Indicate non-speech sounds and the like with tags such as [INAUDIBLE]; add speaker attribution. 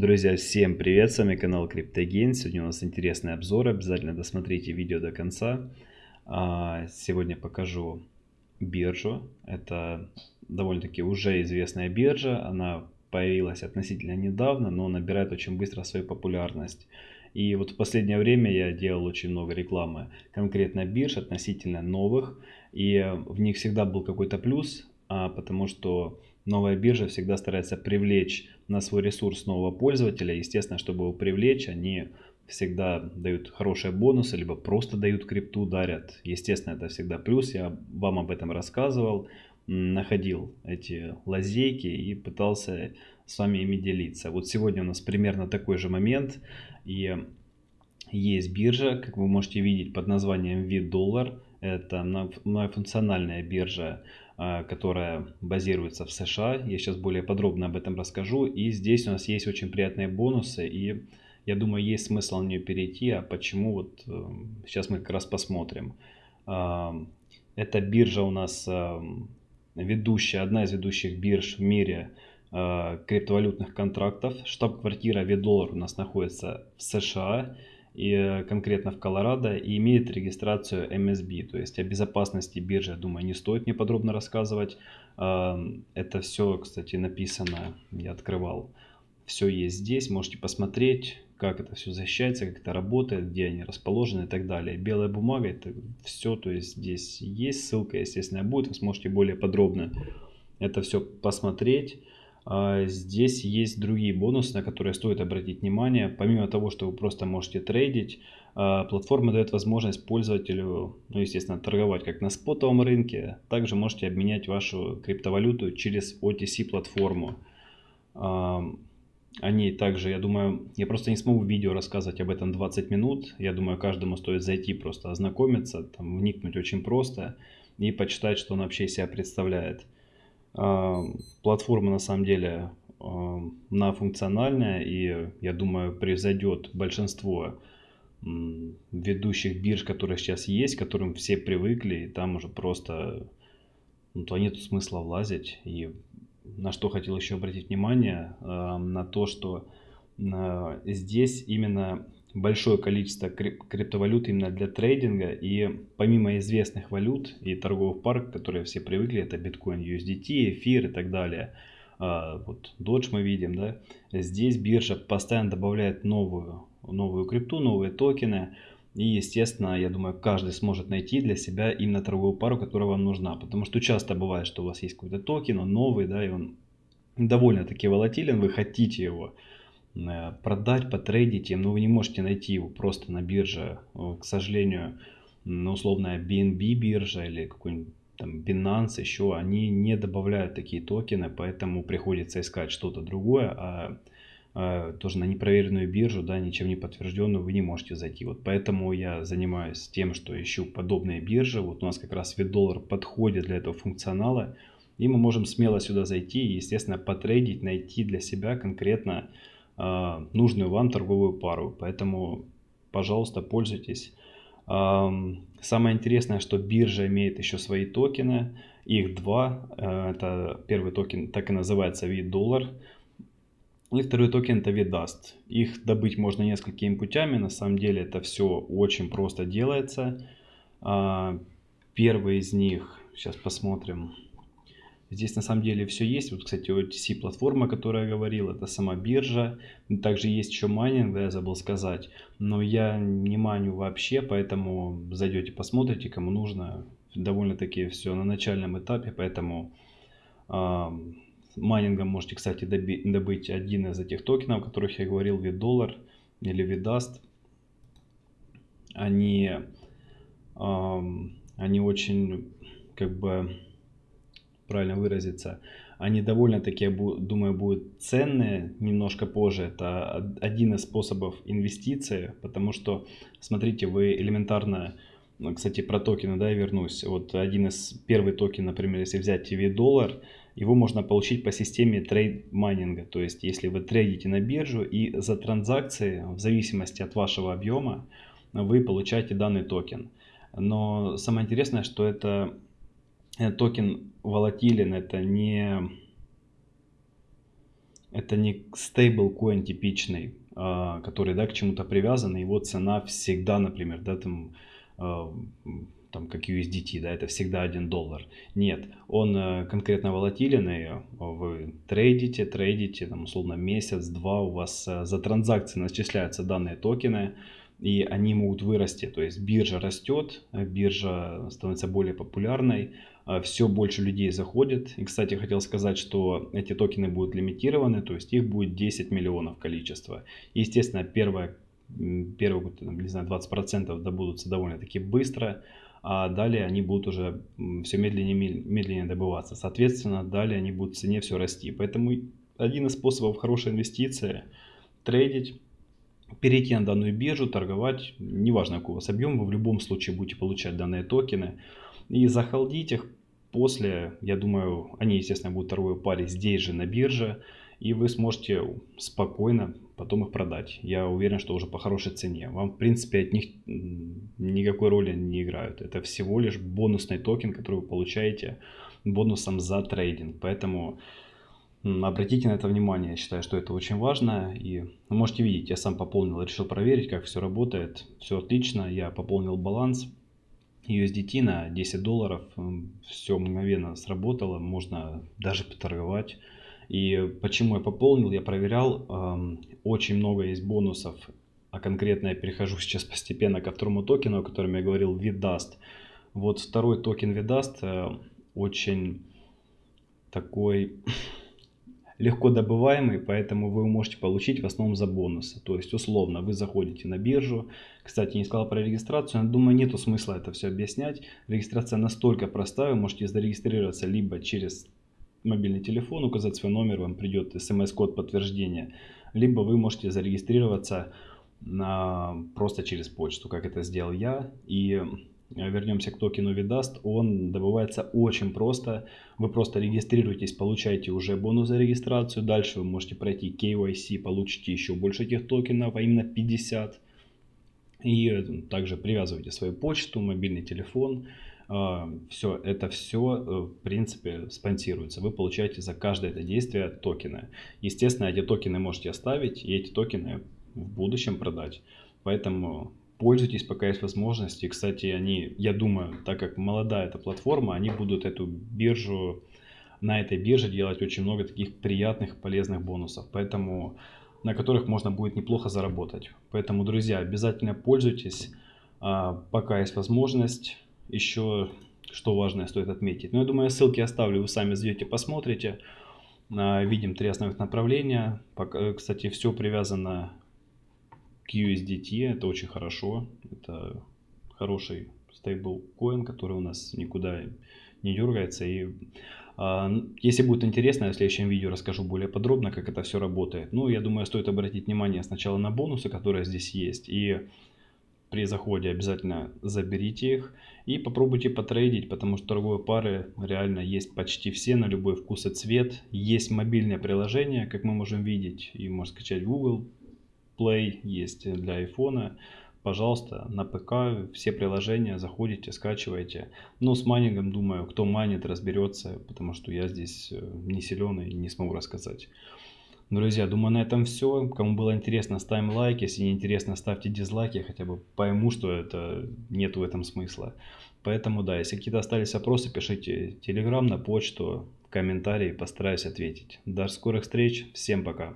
Speaker 1: Друзья, всем привет, с вами канал CryptoGain. Сегодня у нас интересный обзор, обязательно досмотрите видео до конца. А, сегодня покажу биржу. Это довольно-таки уже известная биржа, она появилась относительно недавно, но набирает очень быстро свою популярность. И вот в последнее время я делал очень много рекламы конкретно бирж относительно новых, и в них всегда был какой-то плюс, а, потому что новая биржа всегда старается привлечь на свой ресурс нового пользователя. Естественно, чтобы его привлечь, они всегда дают хорошие бонусы, либо просто дают крипту, дарят. Естественно, это всегда плюс. Я вам об этом рассказывал, находил эти лазейки и пытался с вами ими делиться. Вот сегодня у нас примерно такой же момент. И есть биржа, как вы можете видеть, под названием VDollar. Это многофункциональная биржа а, которая базируется в США. Я сейчас более подробно об этом расскажу. И здесь у нас есть очень приятные бонусы. И я думаю, есть смысл на нее перейти. А почему? Вот сейчас э, мы как раз посмотрим. А, эта биржа у нас э, ведущая, одна из ведущих бирж в мире криптовалютных контрактов. Штаб-квартира VDollar у нас находится в США и э, конкретно в Колорадо и имеет регистрацию MSB. То есть о безопасности биржи, думаю, не стоит мне подробно рассказывать. Это все, кстати, написано, я открывал. Все есть здесь, можете посмотреть, как это все защищается, как это работает, где они расположены и так далее. Белая бумага, это все, то есть здесь есть ссылка, естественно, будет, вы сможете более подробно это все посмотреть. А, здесь есть другие бонусы, на которые стоит обратить внимание. Помимо того, что вы просто можете трейдить, а, платформа дает возможность пользователю, ну, естественно, торговать как на спотовом рынке. Также можете обменять вашу криптовалюту через OTC-платформу. А, они также, я думаю, я просто не смогу в видео рассказывать об этом 20 минут. Я думаю, каждому стоит зайти, просто ознакомиться, там, вникнуть очень просто и почитать, что он вообще себя представляет. А, платформа на самом деле а, многофункциональная и я думаю превзойдет большинство ведущих бирж, которые сейчас есть, к которым все привыкли, и там уже просто ну, то нет смысла влазить. И на что хотел еще обратить внимание, а, на то, что здесь именно большое количество криптовалют именно для трейдинга. И помимо известных валют и торговых пар, которые все привыкли, это биткоин, USDT, эфир и так далее. А, вот Dodge мы видим, да. Здесь биржа постоянно добавляет новую, новую крипту, новые токены. И, естественно, я думаю, каждый сможет найти для себя именно торговую пару, которая вам нужна. Потому что часто бывает, что у вас есть какой-то токен, он новый, да, и он довольно-таки волатилен, вы хотите его продать, потрейдить им, но вы не можете найти его просто на бирже. Э, к сожалению, ну, условная BNB биржа или какой-нибудь там Binance еще, они не добавляют такие токены, поэтому приходится искать что-то другое, а, а тоже на непроверенную биржу, да, ничем не подтвержденную вы не можете зайти. Вот поэтому я занимаюсь тем, что ищу подобные биржи. Вот у нас как раз доллар подходит для этого функционала, и мы можем смело сюда зайти и, естественно, потрейдить, найти для себя конкретно нужную вам торговую пару. Поэтому, пожалуйста, пользуйтесь. Самое интересное, что биржа имеет еще свои токены. Их два. Э, это первый токен так и называется VD доллар. И второй токен это VDAST. Их добыть можно несколькими путями. На самом деле это все очень просто делается. А, первый из них, сейчас посмотрим. Здесь на самом деле все есть. Вот, кстати, OTC платформа, о которой я говорил, это сама биржа. Также есть еще майнинг, да, я забыл сказать. Но я не майню вообще, поэтому зайдете, посмотрите, кому нужно. Довольно-таки все на начальном этапе, поэтому э, майнингом можете, кстати, добыть один из этих токенов, о которых я говорил, доллар или VDAST. Они, э, они очень, как бы правильно выразиться, они довольно-таки, думаю, будут ценные немножко позже. Это один из способов инвестиции, потому что, смотрите, вы элементарно, ну, кстати, про токены, да, я вернусь. Вот один из, первый токен, например, если взять VD доллар, его можно получить по системе trade майнинга. То есть, если вы трейдите на биржу и за транзакции, в зависимости от вашего объема, вы получаете данный токен. Но самое интересное, что это токен волатилен, это не, это не стейблкоин типичный, а, который, да, к чему-то привязан, и его цена всегда, например, да, там, а, там как USDT, да, это всегда 1 доллар. Нет, он э, конкретно волатилен, и вы трейдите, трейдите, там, условно, месяц-два у вас э, за транзакции начисляются данные токены, и они могут вырасти. То есть биржа растет, биржа становится более популярной, все больше людей заходит. И, кстати, хотел сказать, что эти токены будут лимитированы, то есть их будет 10 миллионов количества. Естественно, первое, первые, не знаю, 20% добудутся довольно-таки быстро, а далее они будут уже все медленнее медленнее добываться. Соответственно, далее они будут в цене все расти. Поэтому один из способов хорошей инвестиции – трейдить, перейти на данную биржу, торговать, неважно какой у вас объем, вы в любом случае будете получать данные токены и захолдить их. После, я думаю, они, естественно, будут торговой паре здесь же на бирже, и вы сможете спокойно потом их продать. Я уверен, что уже по хорошей цене. Вам, в принципе, от них никакой роли не играют. Это всего лишь бонусный токен, который вы получаете бонусом за трейдинг. Поэтому Обратите на это внимание, я считаю, что это очень важно. И вы можете видеть, я сам пополнил, решил проверить, как все работает. Все отлично, я пополнил баланс USDT на 10 долларов. Все мгновенно сработало, можно даже поторговать. И почему я пополнил, я проверял. Очень много есть бонусов, а конкретно я перехожу [LAUGHS] сейчас постепенно ко второму токену, о котором я говорил, VDAST. Вот второй токен VDAST э, очень такой [LAUGHS] легко добываемый, поэтому вы можете получить в основном за бонусы. То есть, условно, вы заходите на биржу. Кстати, не сказал про регистрацию, но думаю, нету смысла это все объяснять. Регистрация настолько простая, вы можете зарегистрироваться либо через мобильный телефон, указать свой номер, вам придет смс-код подтверждения, либо вы можете зарегистрироваться на, просто через почту, как это сделал я. И вернемся к токену Vidaст, он добывается очень просто. Вы просто регистрируетесь, получаете уже бонус за регистрацию. Дальше вы можете пройти KYC, получите еще больше этих токенов, а именно 50. И э, также привязывайте свою почту, мобильный телефон. А, все, это все э, в принципе спонсируется. Вы получаете за каждое это действие токены. Естественно, эти токены можете оставить и эти токены в будущем продать. Поэтому пользуйтесь, пока есть возможность. И, кстати, они, я думаю, так как молодая эта платформа, они будут эту биржу, на этой бирже делать очень много таких приятных, полезных бонусов. Поэтому на которых можно будет неплохо заработать. Поэтому, друзья, обязательно пользуйтесь, а, пока есть возможность. Еще что важное стоит отметить. Но ну, я думаю, ссылки оставлю, вы сами зайдете, посмотрите. А, видим три основных направления. Кстати, все привязано к USDT. Это очень хорошо. Это хороший стейблкоин, который у нас никуда не дергается. И а, если будет интересно, я в следующем видео расскажу более подробно, как это все работает. Ну, я думаю, стоит обратить внимание сначала на бонусы, которые здесь есть. И при заходе обязательно заберите их и попробуйте потрейдить, потому что торговые пары реально есть почти все на любой вкус и цвет. Есть мобильное приложение, как мы можем видеть, и можно скачать в Google Play есть для iPhone. Пожалуйста, на ПК все приложения заходите, скачивайте. Но с майнингом, думаю, кто майнит, разберется, потому что я здесь э, не силен и не смогу рассказать. Друзья, думаю, на этом все. Кому было интересно, ставим лайк. Если не интересно, ставьте дизлайки. Хотя бы пойму, что это нет в этом смысла. Поэтому, да, если какие-то остались вопросы, пишите телеграм, на почту, комментарии. Постараюсь ответить. До скорых встреч. Всем пока.